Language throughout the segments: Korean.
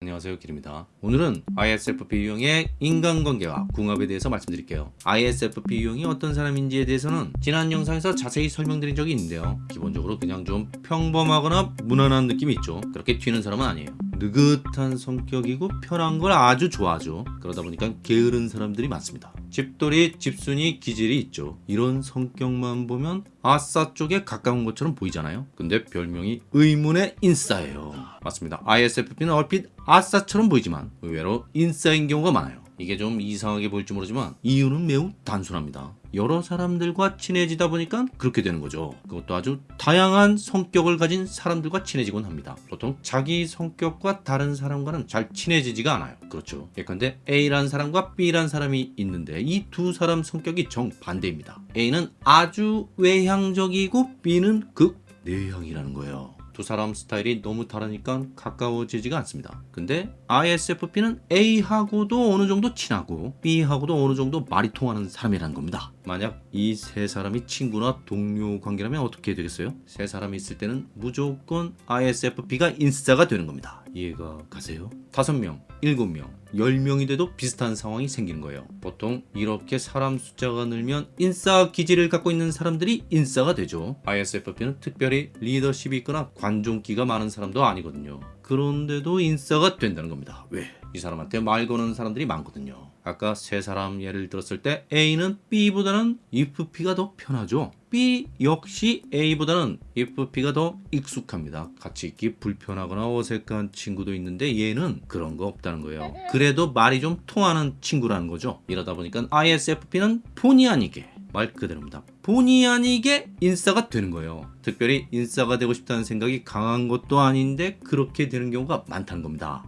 안녕하세요 길입니다. 오늘은 ISFP 유형의 인간관계와 궁합에 대해서 말씀드릴게요. ISFP 유형이 어떤 사람인지에 대해서는 지난 영상에서 자세히 설명드린 적이 있는데요. 기본적으로 그냥 좀 평범하거나 무난한 느낌이 있죠. 그렇게 튀는 사람은 아니에요 느긋한 성격이고 편한 걸 아주 좋아하죠. 그러다 보니까 게으른 사람들이 많습니다. 집돌이 집순이 기질이 있죠. 이런 성격만 보면 아싸 쪽에 가까운 것처럼 보이잖아요. 근데 별명이 의문의 인싸예요. 맞습니다. ISFP는 얼핏 아싸처럼 보이지만 의외로 인싸인 경우가 많아요 이게 좀 이상하게 보일지 모르지만 이유는 매우 단순합니다. 여러 사람들과 친해지다 보니까 그렇게 되는 거죠. 그것도 아주 다양한 성격을 가진 사람들과 친해지곤 합니다. 보통 자기 성격과 다른 사람과는 잘 친해지지가 않아요. 그렇죠. 예컨대 A라는 사람과 B라는 사람이 있는데 이 두 사람 성격이 정반대입니다. A는 아주 외향적이고 B는 극 내향이라는 거예요. 두 사람 스타일이 너무 다르니까 가까워지지가 않습니다. 근데 ISFP는 A하고도 어느 정도 친하고 B하고도 어느 정도 말이 통하는 사람이라는 겁니다. 만약 이 세 사람이 친구나 동료 관계라면 어떻게 되겠어요? 세 사람이 있을 때는 무조건 ISFP가 인싸가 되는 겁니다. 이해가 가세요? 다섯 명, 일곱 명, 열 명이 돼도 비슷한 상황이 생기는 거예요. 보통 이렇게 사람 숫자가 늘면 인싸 기질을 갖고 있는 사람들이 인싸가 되죠. ISFP는 특별히 리더십이 있거나 관종기가 많은 사람도 아니거든요. 그런데도 인싸가 된다는 겁니다. 왜? 이 사람한테 말 거는 사람들이 많거든요. 아까 세 사람 예를 들었을 때 A는 B보다는 IFP가 더 편하죠. B 역시 A보다는 IFP가 더 익숙합니다. 같이 있기 불편하거나 어색한 친구도 있는데 얘는 그런 거 없다는 거예요. 그래도 말이 좀 통하는 친구라는 거죠. 이러다 보니까 ISFP는 본의 아니게 말 그대로입니다. 본의 아니게 인싸가 되는 거예요. 특별히 인싸가 되고 싶다는 생각이 강한 것도 아닌데 그렇게 되는 경우가 많다는 겁니다.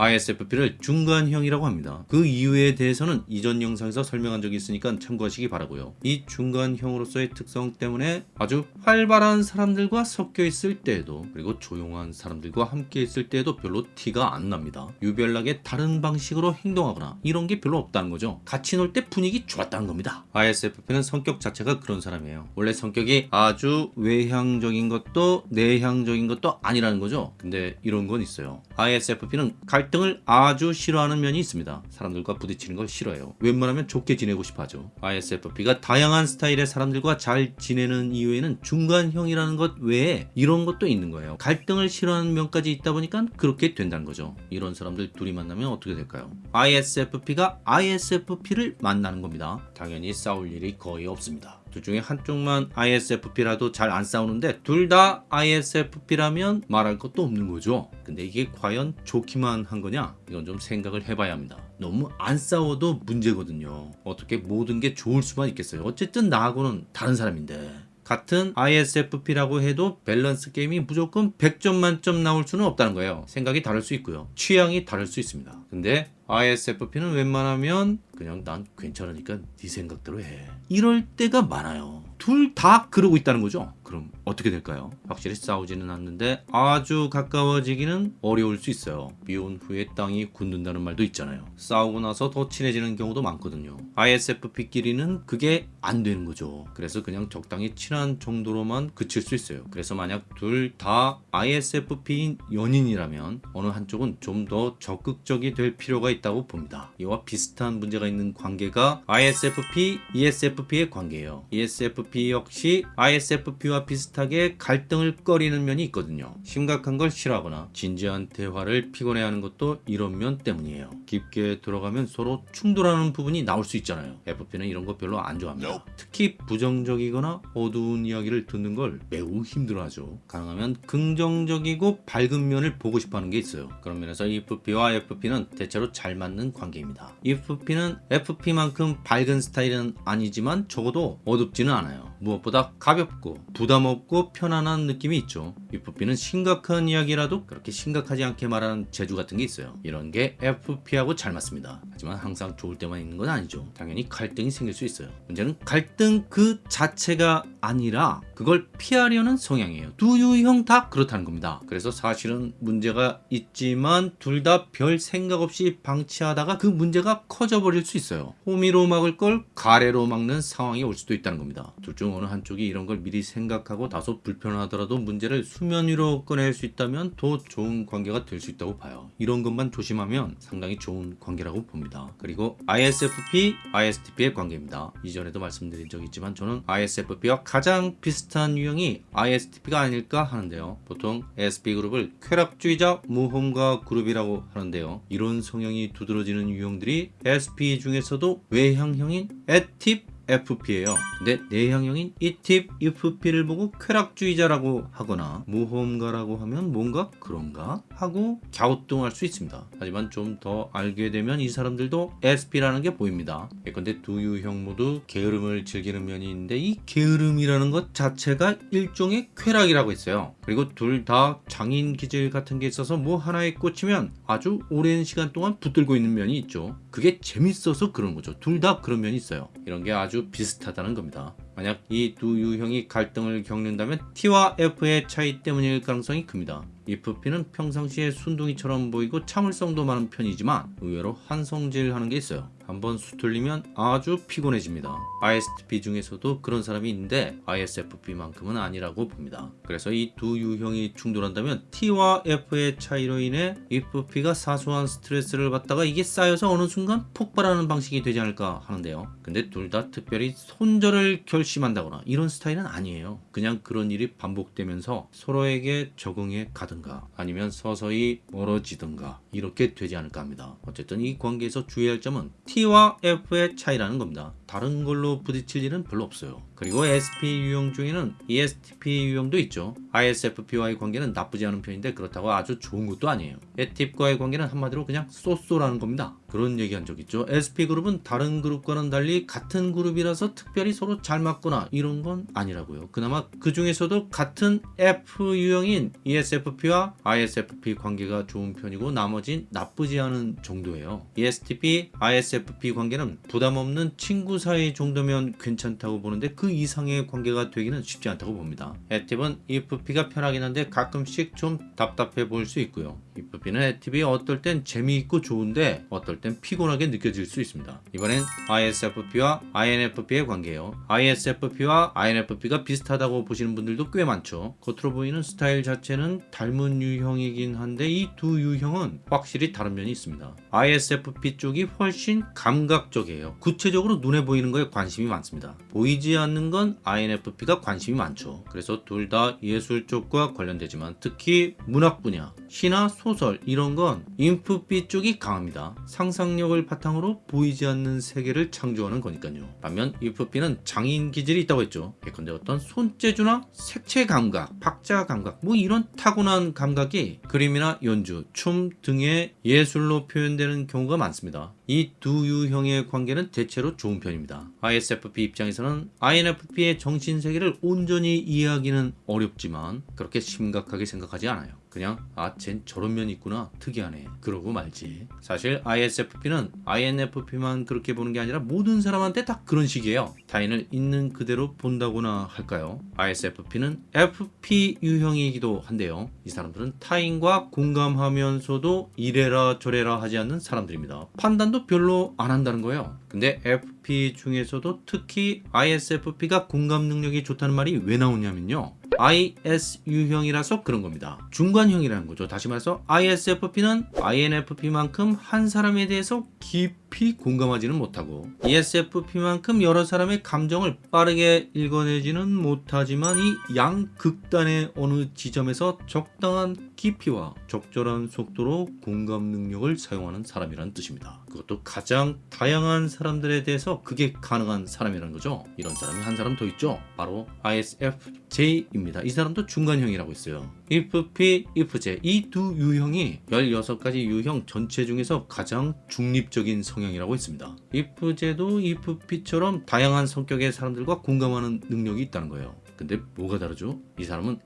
ISFP를 중간형이라고 합니다. 그 이유에 대해서는 이전 영상에서 설명한 적이 있으니까 참고하시기 바라고요. 이 중간형으로서의 특성 때문에 아주 활발한 사람들과 섞여 있을 때에도 그리고 조용한 사람들과 함께 있을 때에도 별로 티가 안 납니다. 유별나게 다른 방식으로 행동하거나 이런 게 별로 없다는 거죠. 같이 놀 때 분위기 좋았다는 겁니다. ISFP는 성격 자체가 그런 사람이에요. 원래 성격이 아주 외향적인 것도 내향적인 것도 아니라는 거죠. 근데 이런 건 있어요. ISFP는 갈 등을 아주 싫어하는 면이 있습니다. 사람들과 부딪히는 걸 싫어해요. 웬만하면 좋게 지내고 싶어 하죠. ISFP가 다양한 스타일의 사람들과 잘 지내는 이유에는 중간형이라는 것 외에 이런 것도 있는 거예요. 갈등을 싫어하는 면까지 있다 보니까 그렇게 된다는 거죠. 이런 사람들 둘이 만나면 어떻게 될까요? ISFP가 ISFP를 만나는 겁니다. 당연히 싸울 일이 거의 없습니다. 둘 중에 한쪽만 ISFP라도 잘 안 싸우는데 둘 다 ISFP라면 말할 것도 없는 거죠. 근데 이게 과연 좋기만 한 거냐? 이건 좀 생각을 해봐야 합니다. 너무 안 싸워도 문제거든요. 어떻게 모든 게 좋을 수만 있겠어요. 어쨌든 나하고는 다른 사람인데. 같은 ISFP라고 해도 밸런스 게임이 무조건 100점 만점 나올 수는 없다는 거예요. 생각이 다를 수 있고요. 취향이 다를 수 있습니다. 근데 ISFP는 웬만하면 그냥 난 괜찮으니까 네 생각대로 해. 이럴 때가 많아요. 둘 다 그러고 있다는 거죠. 그럼 어떻게 될까요? 확실히 싸우지는 않는데 아주 가까워지기는 어려울 수 있어요. 비온 후에 땅이 굳는다는 말도 있잖아요. 싸우고 나서 더 친해지는 경우도 많거든요. ISFP끼리는 그게 안 되는 거죠. 그래서 그냥 적당히 친한 정도로만 그칠 수 있어요. 그래서 만약 둘 다 ISFP인 연인이라면 어느 한쪽은 좀 더 적극적이 될 필요가 있다 고 봅니다. 이와 비슷한 문제가 있는 관계가 ISFP, ESFP의 관계예요. ESFP 역시 ISFP와 비슷하게 갈등을 꺼리는 면이 있거든요. 심각한 걸 싫어하거나 진지한 대화를 피곤해하는 것도 이런 면 때문이에요. 깊게 들어가면 서로 충돌하는 부분이 나올 수 있잖아요. FP는 이런 거 별로 안 좋아합니다. 특히 부정적이거나 어두운 이야기를 듣는 걸 매우 힘들어하죠. 가능하면 긍정적이고 밝은 면을 보고 싶어하는 게 있어요. 그런 면에서 EFP와 FP는 대체로 잘 맞는 관계입니다. EFP는 FP만큼 밝은 스타일은 아니지만 적어도 어둡지는 않아요. 무엇보다 가볍고 부담 없고 편안한 느낌이 있죠. FP는 심각한 이야기라도 그렇게 심각하지 않게 말하는 재주 같은 게 있어요. 이런 게 FP하고 잘 맞습니다. 하지만 항상 좋을 때만 있는 건 아니죠. 당연히 갈등이 생길 수 있어요. 문제는 갈등 그 자체가 아니라 그걸 피하려는 성향이에요. 두 유형 다 그렇다는 겁니다. 그래서 사실은 문제가 있지만 둘 다 별 생각 없이 방치하다가 그 문제가 커져버릴 수 있어요. 호미로 막을 걸 가래로 막는 상황이 올 수도 있다는 겁니다. 둘 중 어느 한쪽이 이런 걸 미리 생각하고 다소 불편하더라도 문제를 수면 위로 꺼낼 수 있다면 더 좋은 관계가 될 수 있다고 봐요. 이런 것만 조심하면 상당히 좋은 관계라고 봅니다. 그리고 ISFP, ISTP의 관계입니다. 이전에도 말씀드린 적이 있지만 저는 ISFP와 가장 비슷한 유형이 ISTP가 아닐까 하는데요. 보통 SP그룹을 쾌락주의자 모험가 그룹이라고 하는데요. 이런 성향이 두드러지는 유형들이 SP 중에서도 외향형인 에팁 FP예요. 근데 내향형인 이팁 FP를 보고 쾌락주의자라고 하거나 모험가라고 하면 뭔가 그런가 하고 갸우뚱할 수 있습니다. 하지만 좀 더 알게 되면 이 사람들도 SP라는 게 보입니다. 예컨대 두 유형 모두 게으름을 즐기는 면이 있는데 이 게으름이라는 것 자체가 일종의 쾌락이라고 했어요. 그리고 둘 다 장인 기질 같은 게 있어서 뭐 하나에 꽂히면 아주 오랜 시간 동안 붙들고 있는 면이 있죠. 그게 재밌어서 그런 거죠. 둘 다 그런 면이 있어요. 이런 게 아주 비슷하다는 겁니다. 만약 이 두 유형이 갈등을 겪는다면 T와 F의 차이 때문일 가능성이 큽니다. FP는 평상시에 순둥이처럼 보이고 참을성도 많은 편이지만 의외로 한성질 하는 게 있어요. 한번 수틀리면 아주 피곤해집니다. ISTP 중에서도 그런 사람이 있는데 ISFP만큼은 아니라고 봅니다. 그래서 이 두 유형이 충돌한다면 T와 F의 차이로 인해 FP가 사소한 스트레스를 받다가 이게 쌓여서 어느 순간 폭발하는 방식이 되지 않을까 하는데요. 근데 둘 다 특별히 손절을 결심한다거나 이런 스타일은 아니에요. 그냥 그런 일이 반복되면서 서로에게 적응해 가든가 아니면 서서히 멀어지든가 이렇게 되지 않을까 합니다. 어쨌든 이 관계에서 주의할 점은 T와 F의 차이라는 겁니다. 다른 걸로 부딪힐 일은 별로 없어요. 그리고 SP 유형 중에는 ESTP 유형도 있죠. ISFP와의 관계는 나쁘지 않은 편인데 그렇다고 아주 좋은 것도 아니에요. 에팁과의 관계는 한마디로 그냥 쏘쏘라는 겁니다. 그런 얘기한 적 있죠. SP 그룹은 다른 그룹과는 달리 같은 그룹이라서 특별히 서로 잘 맞거나 이런 건 아니라고요. 그나마 그 중에서도 같은 F 유형인 ESFP와 ISFP 관계가 좋은 편이고 나머진 나쁘지 않은 정도예요. ESTP, ISFP 관계는 부담 없는 친구 사이 정도면 괜찮다고 보는데 그 이상의 관계가 되기는 쉽지 않다고 봅니다. 에팁은 EFP가 편하긴 한데 가끔씩 좀 답답해 보일 수 있고요. EFP는 에팁이 어떨 땐 재미있고 좋은데 어떨 땐 피곤하게 느껴질 수 있습니다. 이번엔 ISFP와 INFP의 관계예요. ISFP와 INFP가 비슷하다고 보시는 분들도 꽤 많죠. 겉으로 보이는 스타일 자체는 닮은 유형이긴 한데 이 두 유형은 확실히 다른 면이 있습니다. ISFP 쪽이 훨씬 감각적이에요. 구체적으로 눈에 보이는 거에 관심이 많습니다. 보이지 않는 건 INFP가 관심이 많죠. 그래서 둘 다 예술 쪽과 관련되지만 특히 문학 분야, 시나 소설 이런 건 인프피 쪽이 강합니다. 상상력을 바탕으로 보이지 않는 세계를 창조하는 거니까요. 반면 인프피는 장인 기질이 있다고 했죠. 예컨대 어떤 손재주나 색채 감각, 박자 감각 뭐 이런 타고난 감각이 그림이나 연주, 춤 등의 예술로 표현되는 경우가 많습니다. 이 두 유형의 관계는 대체로 좋은 편입니다. ISFP 입장에서는 INFP의 정신세계를 온전히 이해하기는 어렵지만 그렇게 심각하게 생각하지 않아요. 그냥 아 쟨 저런 면이 있구나. 특이하네. 그러고 말지. 사실 ISFP는 INFP만 그렇게 보는 게 아니라 모든 사람한테 다 그런 식이에요. 타인을 있는 그대로 본다고나 할까요? ISFP는 FP 유형이기도 한데요. 이 사람들은 타인과 공감하면서도 이래라 저래라 하지 않는 사람들입니다. 판단도 별로 안 한다는 거예요. 근데 FP 중에서도 특히 ISFP가 공감 능력이 좋다는 말이 왜 나오냐면요 ISU형이라서 그런 겁니다. 중간형이라는 거죠. 다시 말해서 ISFP는 INFP만큼 한 사람에 대해서 깊이 공감하지는 못하고 ESFP만큼 여러 사람의 감정을 빠르게 읽어내지는 못하지만 이 양극단의 어느 지점에서 적당한 깊이와 적절한 속도로 공감 능력을 사용하는 사람이라는 뜻입니다. 그것도 가장 다양한 사람들에 대해서 그게 가능한 사람이라는 거죠. 이런 사람이 한 사람 더 있죠. 바로 ISFJ입니다. 이 사람도 중간형이라고 있어요. IFP, IFJ 이 두 유형이 16가지 유형 전체 중에서 가장 중립적인 성향이라고 있습니다. IFJ도 IFP처럼 다양한 성격의 사람들과 공감하는 능력이 있다는 거예요. 근데 뭐가 다르죠? 이 사람은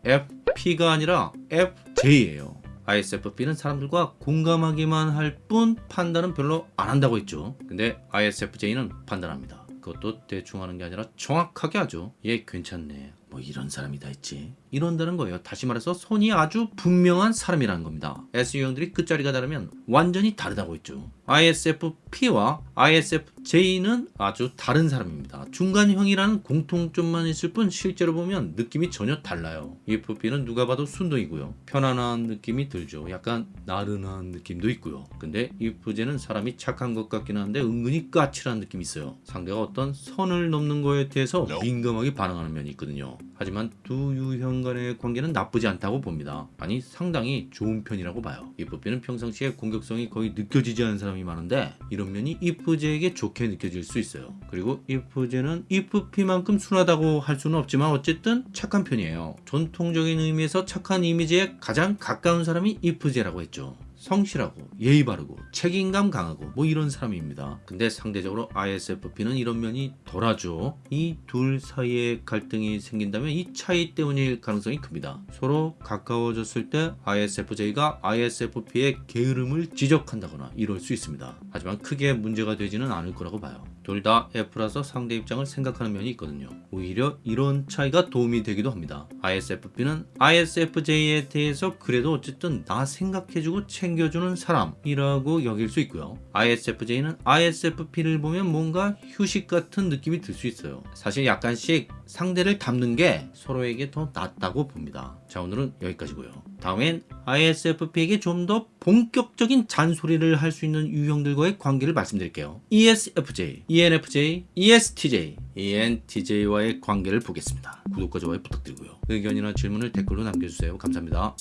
FP가 아니라 FJ예요. ISFP는 사람들과 공감하기만 할 뿐 판단은 별로 안 한다고 했죠. 근데 ISFJ는 판단합니다. 그것도 대충 하는 게 아니라 정확하게 하죠. 얘 괜찮네. 뭐 이런 사람이 다 있지. 이런다는 거예요. 다시 말해서 손이 아주 분명한 사람이라는 겁니다. S 유형들이 끝자리가 다르면 완전히 다르다고 했죠. ISFP와 ISFJ는 아주 다른 사람입니다. 중간형이라는 공통점만 있을 뿐 실제로 보면 느낌이 전혀 달라요. EFP는 누가 봐도 순둥이고요. 편안한 느낌이 들죠. 약간 나른한 느낌도 있고요. 근데 EFJ는 사람이 착한 것 같긴 한데 은근히 까칠한 느낌이 있어요. 상대가 어떤 선을 넘는 거에 대해서 민감하게 반응하는 면이 있거든요. 하지만 두 유형 간의 관계는 나쁘지 않다고 봅니다. 아니 상당히 좋은 편이라고 봐요. EFP는 평상시에 공격성이 거의 느껴지지 않는 사람이 많은데 이런 면이 EFJ에게 좋게 느껴질 수 있어요. 그리고 EFJ는 EFP만큼 순하다고 할 수는 없지만 어쨌든 착한 편이에요. 전통적인 의미에서 착한 이미지에 가장 가까운 사람이 EFJ라고 했죠. 성실하고 예의 바르고 책임감 강하고 뭐 이런 사람입니다. 근데 상대적으로 ISFP는 이런 면이 덜하죠. 이 둘 사이에 갈등이 생긴다면 이 차이 때문일 가능성이 큽니다. 서로 가까워졌을 때 ISFJ가 ISFP의 게으름을 지적한다거나 이럴 수 있습니다. 하지만 크게 문제가 되지는 않을 거라고 봐요. 둘 다 F라서 상대 입장을 생각하는 면이 있거든요. 오히려 이런 차이가 도움이 되기도 합니다. ISFP는 ISFJ에 대해서 그래도 어쨌든 나 생각해주고 챙 겨주는 사람이라고 여길 수 있고요. ISFJ는 ISFP를 보면 뭔가 휴식 같은 느낌이 들 수 있어요. 사실 약간씩 상대를 닮는 게 서로에게 더 낫다고 봅니다. 자 오늘은 여기까지고요. 다음엔 ISFP에게 좀 더 본격적인 잔소리를 할 수 있는 유형들과의 관계를 말씀드릴게요. ESFJ, ENFJ, ESTJ, ENTJ와의 관계를 보겠습니다. 구독과 좋아요 부탁드리고요. 의견이나 질문을 댓글로 남겨주세요. 감사합니다.